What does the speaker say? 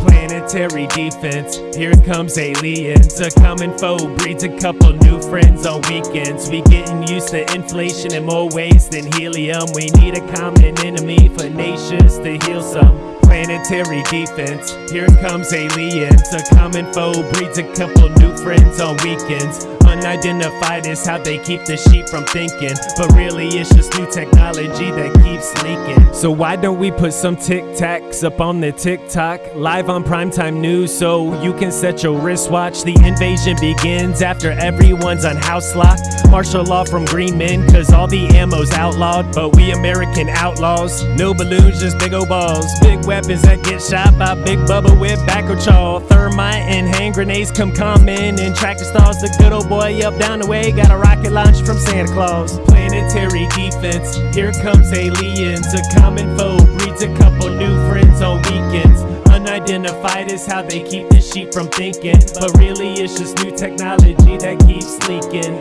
Planetary defense, here comes aliens. A common foe breeds a couple new friends on weekends. We getting used to inflation in more ways than helium. We need a common enemy for nations to heal some. Planetary defense, here comes aliens. A common foe breeds a couple new friends on weekends. Unidentified is how they keep the sheep from thinking. But really, it's just new technology that keeps leaking. So, why don't we put some tic tacs up on the TikTok? Live on primetime news so you can set your wristwatch. The invasion begins after everyone's on house lock. Martial law from green men, cause all the ammo's outlawed. But we American outlaws. No balloons, just big ol' balls. Big weapons that get shot by Big Bubba with backer chaw. Thermite and hand grenades come common. And tractor stalls, the good old boy up down the way. Got a rocket launch from Santa Claus. Planetary defense, here comes aliens. A common foe breeds a couple new friends on weekends. Unidentified is how they keep the sheep from thinking. But really, it's just new technology that keeps leaking.